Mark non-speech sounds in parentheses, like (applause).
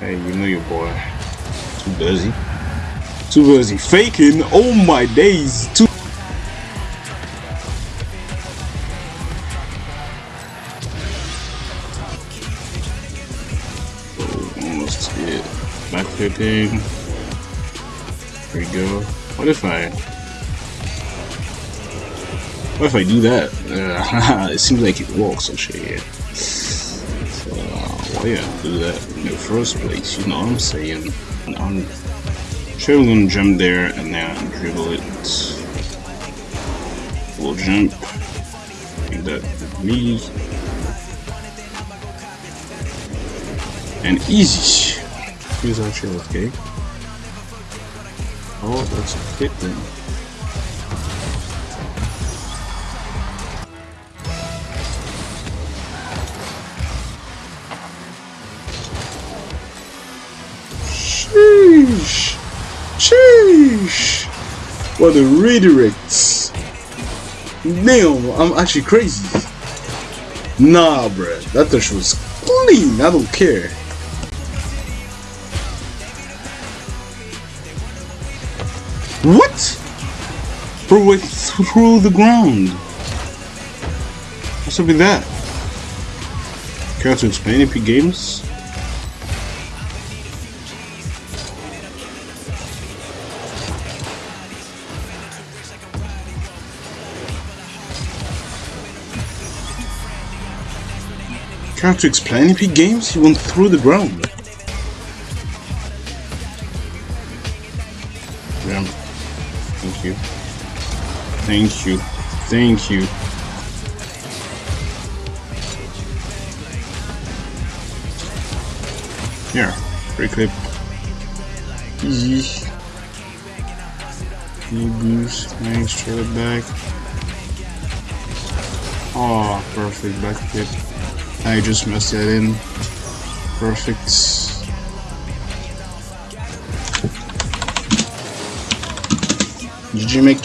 Hey, you know your boy. Too busy. Too busy faking. Oh my days. Too. Oh, almost hit. Backflipping. There we go. What if I? What if I do that? Uh, (laughs) it seems like it works actually. Yeah. So, uh, why yeah, do that in the first place? You know what I'm saying? And I'm sure gonna jump there and then dribble it. We'll jump. Make that me. And easy. Here's actually okay. Oh, that's a fit then. Sheesh! Sheesh! What a redirects! Damn, I'm actually crazy. Nah, bruh. That touch was clean. I don't care. What? Bro went through the ground. What's up with that? Care to explain Epic Games? Care to explain Epic Games? He went through the ground. Yeah. Thank you. Thank you. Thank you. Yeah, free clip. Easy. Knee boost, thanks, straight back. Oh, perfect back flip. I just messed that in. Perfect. GG make